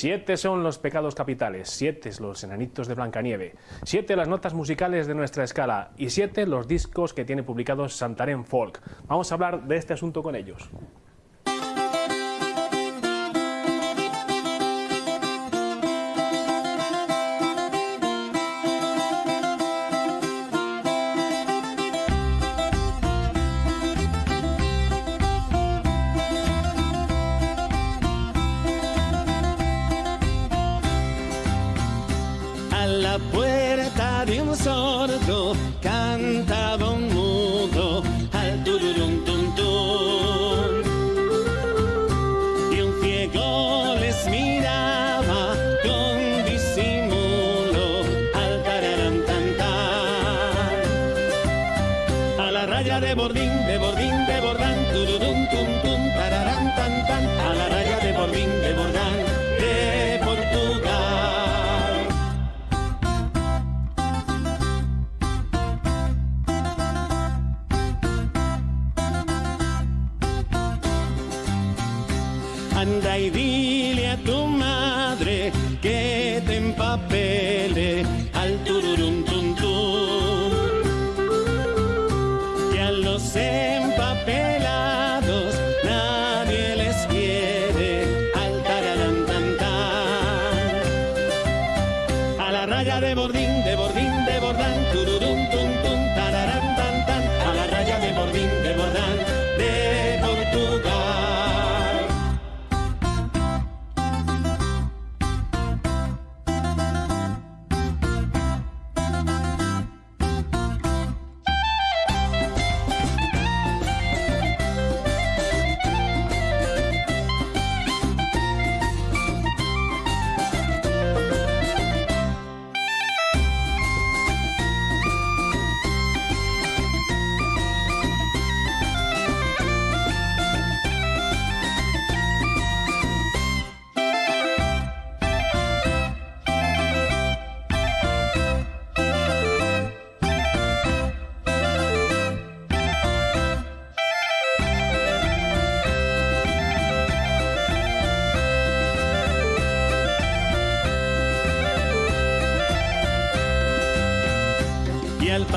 Siete son los pecados capitales, siete los enanitos de Blancanieve, siete las notas musicales de nuestra escala y siete los discos que tiene publicados Santarén Folk. Vamos a hablar de este asunto con ellos.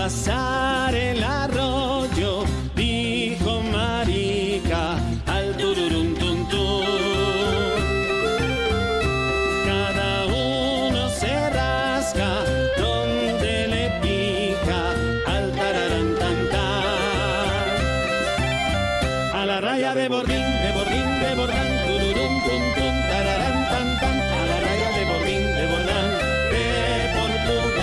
pasar el arroyo, dijo Marica al tururum tum tum. Cada uno se rasca donde le pica al tararán tan. A la raya de bordín, de bordín, de bordán, tururum tum tum, tararán tan tan. A la raya de bordín, de bordán, de Portugal.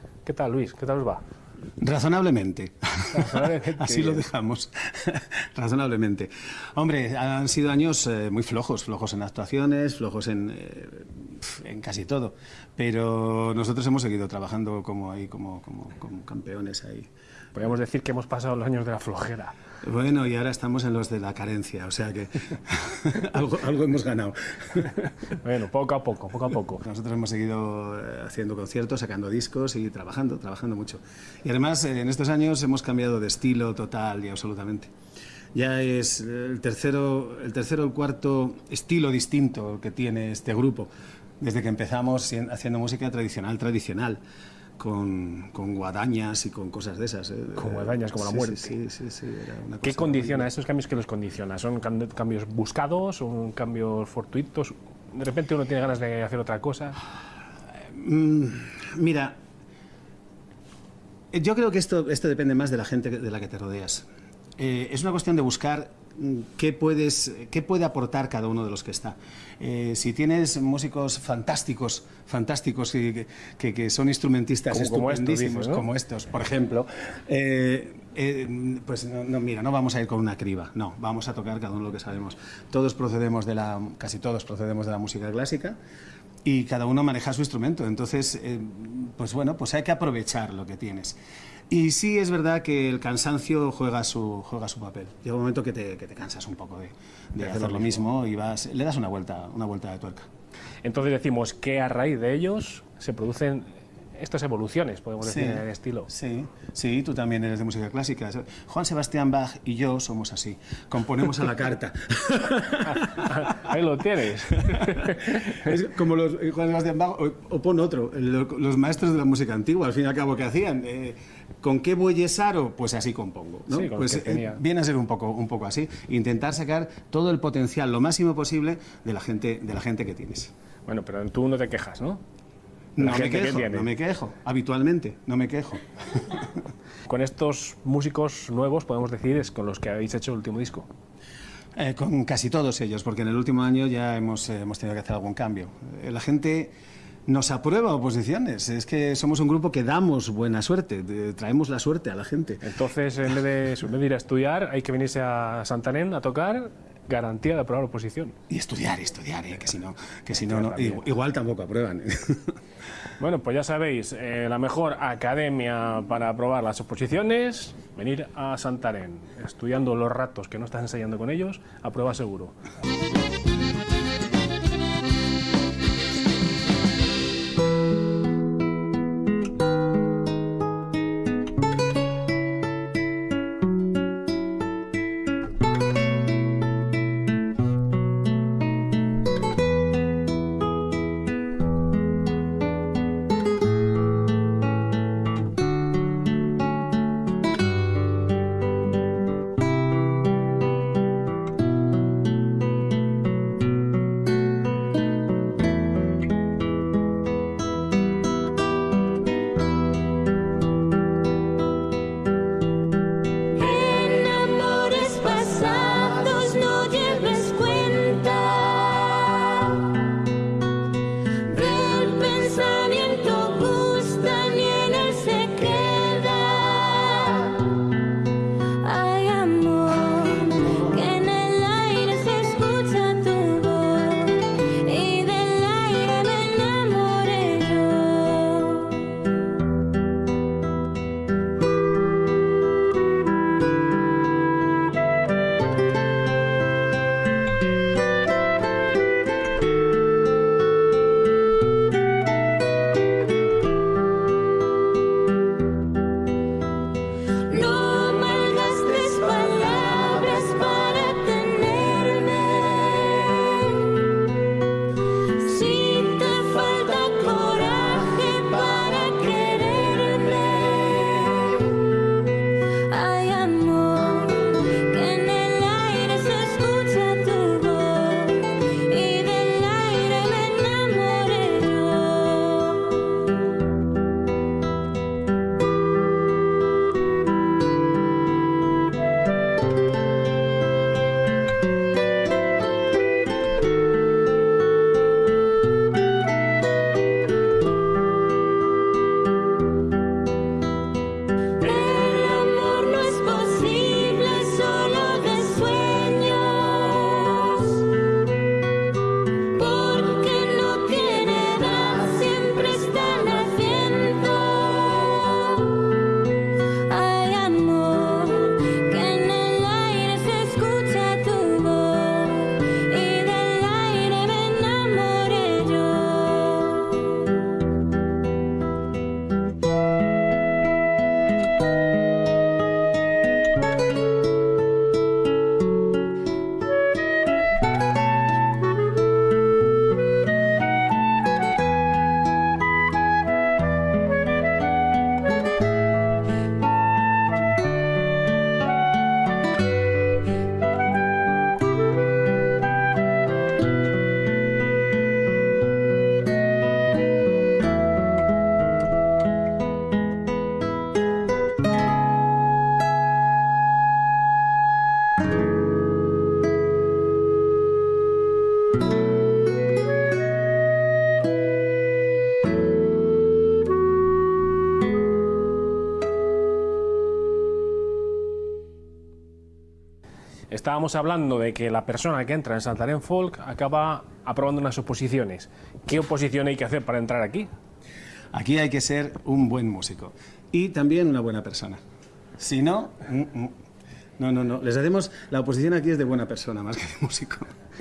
¿Qué tal, Luis? ¿Qué tal os va? Razonablemente. Así lo dejamos. Razonablemente. Hombre, han sido años eh, muy flojos, flojos en actuaciones, flojos en, eh, en, casi todo. Pero nosotros hemos seguido trabajando como ahí, como, como, como campeones ahí. Podríamos decir que hemos pasado los años de la flojera. Bueno, y ahora estamos en los de la carencia, o sea que algo, algo, hemos ganado. bueno, poco a poco, poco a poco. Nosotros hemos seguido eh, haciendo conciertos, sacando discos y trabajando, trabajando mucho. Y además, eh, en estos años hemos cambiado de estilo total y absolutamente. Ya es el tercero, el tercero el cuarto estilo distinto que tiene este grupo, desde que empezamos haciendo música tradicional, tradicional con, con, guadañas y con cosas de esas. ¿eh? Con guadañas como la muerte. Sí, sí, sí. ¿Qué condiciona? ¿Estos cambios que los condiciona? ¿Son cambios buscados? ¿Son cambios fortuitos? ¿De repente uno tiene ganas de hacer otra cosa? Mm, mira, yo creo que esto, esto depende más de la gente de la que te rodeas. Eh, es una cuestión de buscar qué, puedes, qué puede aportar cada uno de los que está. Eh, si tienes músicos fantásticos, fantásticos que, que, son instrumentistas estupendísimos, como estos, por ejemplo, eh, eh, pues no, mira, no vamos a ir con una criba, no, vamos a tocar cada uno lo que sabemos. Todos procedemos de la, casi todos procedemos de la música clásica y cada uno maneja su instrumento. Entonces, eh, pues bueno, pues hay que aprovechar lo que tienes. Y sí es verdad que el cansancio juega su, juega su papel. Llega un momento que te, que te cansas un poco de, de, hacer lo mismo. y vas, le das una vuelta, una vuelta de tuerca. Entonces decimos que a raíz de ellos se producen estas evoluciones, podemos decir, en el estilo. Sí, sí, tú también eres de música clásica. Juan Sebastián Bach y yo somos así, componemos a la carta. Ahí lo tienes. es como los, Juan Sebastián Bach o, pon otro, los maestros de la música antigua, al fin y al cabo, ¿qué hacían? Eh, ¿Con qué Aro? Pues así compongo. ¿no? pues eh, viene a ser un poco, un poco así. Intentar sacar todo el potencial, lo máximo posible, de la gente, de la gente que tienes. Bueno, pero tú no te quejas, ¿no? No me quejo, no me quejo, habitualmente, no me quejo. con estos músicos nuevos, podemos decir, es con los que habéis hecho el último disco. Eh, con casi todos ellos, porque en el último año ya hemos, eh, hemos tenido que hacer algún cambio. La gente nos aprueba oposiciones. Es que somos un grupo que damos buena suerte, traemos la suerte a la gente. Entonces, en vez, de, en vez de ir a estudiar, hay que venirse a Santanén a tocar garantía de aprobar oposición. Y estudiar, estudiar, que si no, que si no, igual tampoco aprueban. Bueno, pues ya sabéis, eh, la mejor academia para aprobar las oposiciones, venir a Santarén, estudiando los ratos que no estás ensayando con ellos, aprueba seguro. Estábamos hablando de que la persona que entra en Santarén Folk acaba aprobando unas oposiciones. ¿Qué oposición hay que hacer para entrar aquí? Aquí hay que ser un buen músico y también una buena persona. Si no, mm, mm. no, no, no. Les hacemos la oposición aquí es de buena persona más que de músico.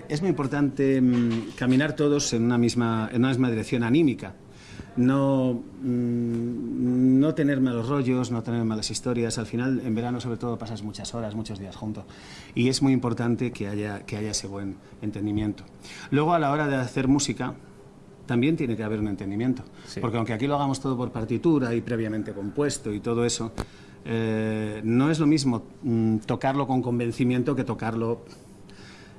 Es muy importante mm, caminar todos en una misma, en una misma dirección anímica no, mm, no tener malos rollos, no tener malas historias. Al final, en verano sobre todo, pasas muchas horas, muchos días juntos. Y es muy importante que haya, que haya ese buen entendimiento. Luego, a la hora de hacer música, también tiene que haber un entendimiento. Porque aunque aquí lo hagamos todo por partitura y previamente compuesto y todo eso, eh, no es lo mismo mm, tocarlo con convencimiento que tocarlo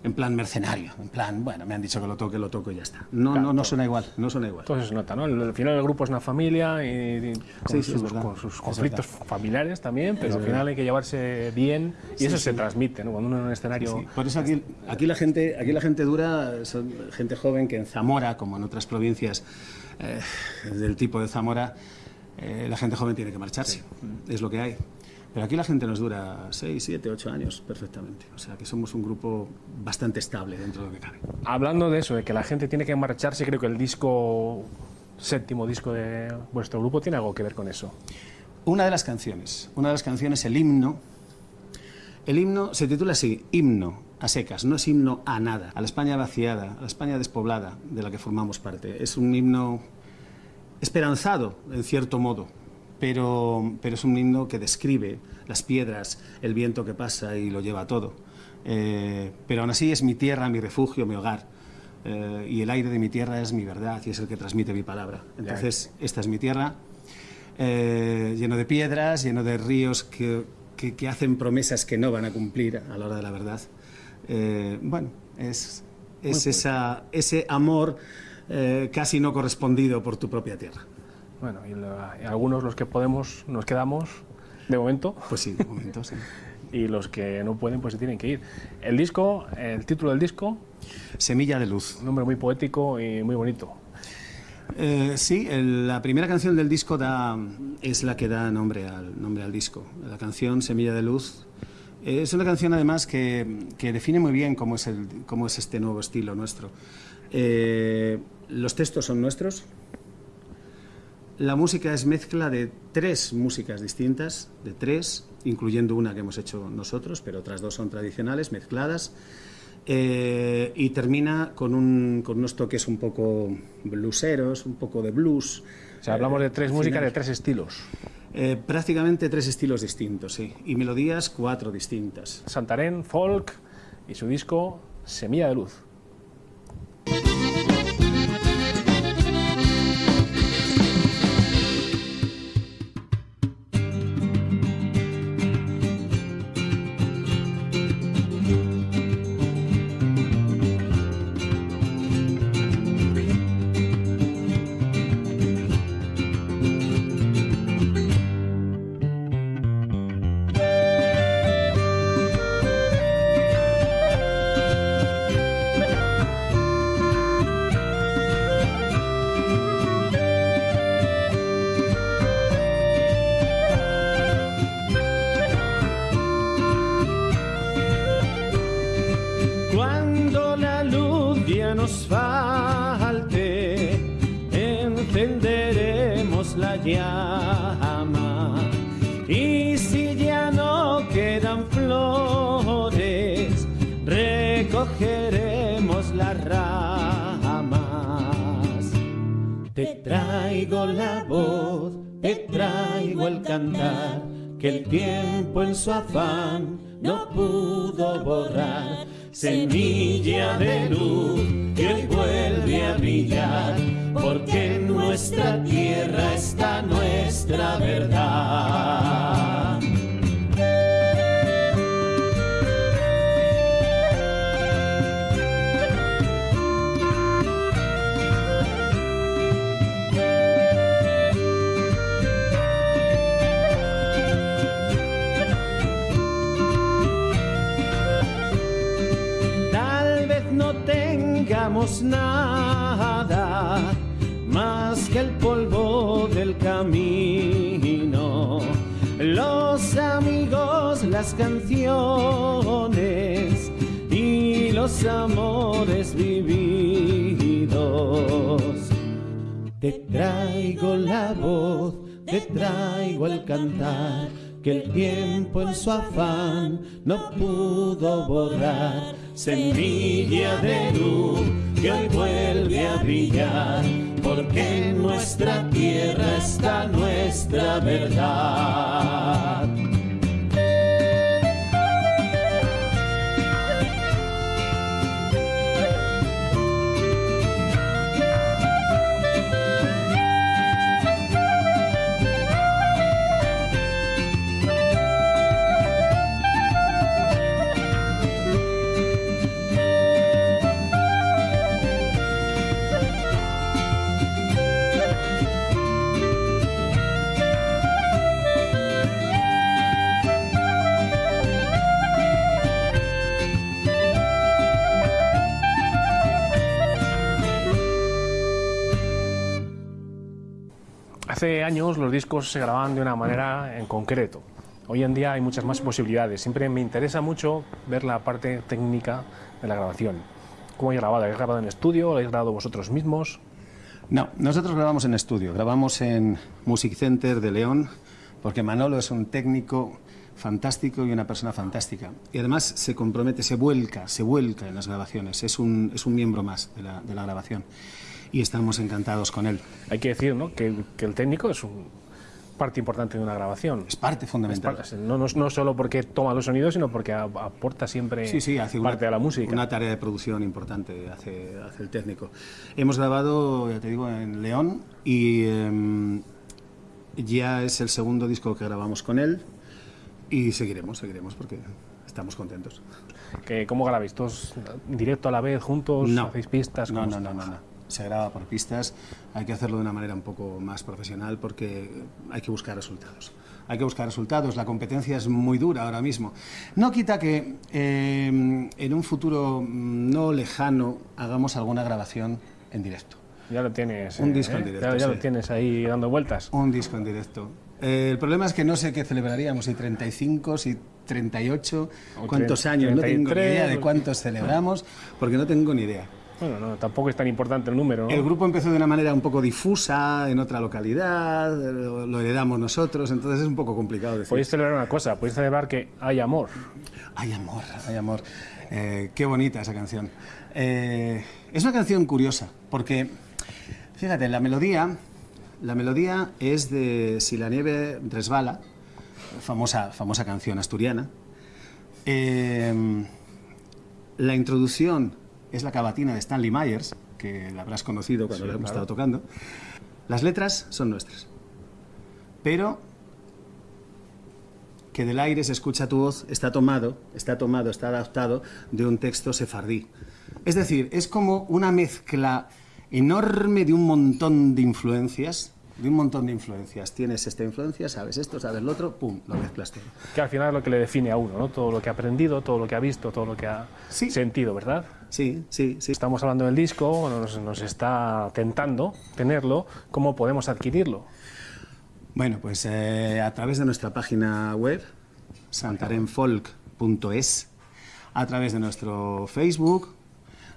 en plan mercenario, en plan, bueno, me han dicho que lo toque, lo toco y ya está. No, no, no suena igual, no suena igual. Entonces se nota, ¿no? Al final el grupo es una familia y, con, sus, conflictos familiares también, pero al final hay que llevarse bien y eso se transmite, ¿no? Cuando uno en un escenario... Por eso aquí, aquí, la gente, aquí la gente dura, son gente joven que en Zamora, como en otras provincias eh, del tipo de Zamora, eh, la gente joven tiene que marcharse, es lo que hay. Pero aquí la gente nos dura 6, 7, 8 años perfectamente. O sea que somos un grupo bastante estable dentro de lo que cabe. Hablando de eso, de que la gente tiene que marcharse, creo que el disco, séptimo disco de vuestro grupo, tiene algo que ver con eso. Una de las canciones, una de las canciones, el himno, el himno se titula así, himno a secas, no es himno a nada, a la España vaciada, a la España despoblada de la que formamos parte. Es un himno esperanzado, en cierto modo, pero, pero es un himno que describe las piedras, el viento que pasa y lo lleva todo. Eh, pero aún así es mi tierra, mi refugio, mi hogar. Eh, y el aire de mi tierra es mi verdad y es el que transmite mi palabra. Entonces, esta es mi tierra, eh, lleno de piedras, lleno de ríos que, que, hacen promesas que no van a cumplir a la hora de la verdad. bueno, es, es esa, ese amor casi no correspondido por tu propia tierra. Bueno, y, algunos los que podemos nos quedamos de momento. Pues sí, de momento sí. y los que no pueden pues se tienen que ir. El disco, el título del disco... Semilla de luz. Un nombre muy poético y muy bonito. Eh, sí, la primera canción del disco da, es la que da nombre al, nombre al disco. La canción Semilla de Luz es una canción además que, que define muy bien cómo es, el, cómo es este nuevo estilo nuestro. Eh, los textos son nuestros, la música es mezcla de tres músicas distintas, de tres, incluyendo una que hemos hecho nosotros, pero otras dos son tradicionales, mezcladas. Eh, y termina con, un, con unos toques un poco blueseros, un poco de blues. O sea, hablamos de tres eh, músicas de tres estilos. Eh, prácticamente tres estilos distintos, sí. Y melodías cuatro distintas. Santarén, folk y su disco Semilla de Luz. Recogeremos las ramas. Te traigo la voz, te traigo el cantar, que el tiempo en su afán no pudo borrar semilla de luz que hoy vuelve a brillar, porque en nuestra tierra está nuestra verdad. Nada más que el polvo del camino. Los amigos, la las canciones y los amores vividos. Te traigo la voz, te traigo el cantar, que el tiempo en su afán no pudo borrar. Semilla de luz que hoy vuelve a brillar, porque en nuestra tierra está nuestra verdad. Hace años los discos se grababan de una manera en concreto. Hoy en día hay muchas más posibilidades. Siempre me interesa mucho ver la parte técnica de la grabación. ¿Cómo habéis grabado? ¿Habéis grabado en estudio? ¿Lo habéis grabado vosotros mismos? No, nosotros grabamos en estudio, grabamos en Music Center de León, porque Manolo es un técnico fantástico y una persona fantástica. Y además se compromete, se vuelca, se vuelca en las grabaciones, es un, es un miembro más de la, de la grabación. Y estamos encantados con él. Hay que decir ¿no? que, que el técnico es un parte importante de una grabación. Es parte Es fundamental. parte- no, no, no solo porque toma los sonidos, sino porque a- aporta siempre Sí, sí, hace una, parte de la música. una tarea de producción importante, hace, hace el técnico. Hemos grabado, ya te digo, en León y em, ya es el segundo disco que grabamos con él y seguiremos, seguiremos porque estamos contentos. ¿Cómo grabáis? ¿Todos directo a la vez, juntos? No. ¿Hacéis pistas? No, ¿Cómo no, no, no, no. Se graba por pistas, hay que hacerlo de una manera un poco más profesional porque hay que buscar resultados. Hay que buscar resultados, la competencia es muy dura ahora mismo. No quita que eh, en un futuro no lejano hagamos alguna grabación en directo. Ya lo tienes. Un eh, disco en ¿eh? directo, Ya, ya lo sí. tienes ahí dando vueltas. Un disco en directo. Eh, el problema es que no sé qué celebraríamos, si 35, si 38, O cuántos años, no tengo ni 33, idea de cuántos celebramos, porque no tengo ni idea. Bueno, no, tampoco es tan importante el número, ¿no? El grupo empezó de una manera un poco difusa, en otra localidad, lo lo heredamos nosotros, entonces es un poco complicado decir. Podéis celebrar una cosa, podéis celebrar que hay amor. Hay amor, hay amor. Eh, qué bonita esa canción. Eh, es una canción curiosa, porque, fíjate, la melodía, la melodía es de Si la nieve resbala, famosa, famosa canción asturiana. Eh, la introducción es la cavatina de Stanley Myers, que la habrás conocido cuando Sí, la hemos claro. estado tocando. Las letras son nuestras, pero que del aire se escucha tu voz está tomado, está tomado, está adaptado de un texto sefardí. Es decir, es como una mezcla enorme de un montón de influencias, de un montón de influencias. Tienes esta influencia, sabes esto, sabes lo otro, pum, lo mezclas todo. Que al final es lo que le define a uno, ¿no? Todo lo que ha aprendido, todo lo que ha visto, todo lo que ha Sí. sentido, ¿verdad? Sí, sí, sí. Estamos hablando del disco, nos, nos está tentando tenerlo. ¿Cómo podemos adquirirlo? Bueno, pues eh, a través de nuestra página web, santarenfolk.es, a través de nuestro Facebook,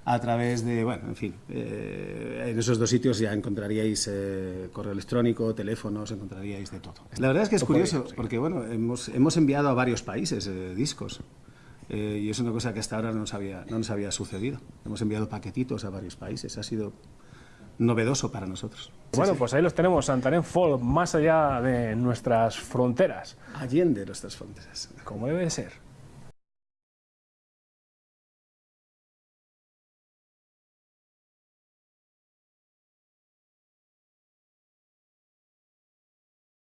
a través de, bueno, en fin, eh, en esos dos sitios ya encontraríais eh, correo electrónico, teléfonos, encontraríais de todo. La verdad es que es curioso, porque bueno, hemos, hemos enviado a varios países eh, discos. eh, y es una cosa que hasta ahora no nos, había, no nos había sucedido. Hemos enviado paquetitos a varios países. Ha sido novedoso para nosotros. bueno, pues ahí los tenemos, Santarén Folk, más allá de nuestras fronteras, Allende nuestras fronteras. como debe de ser.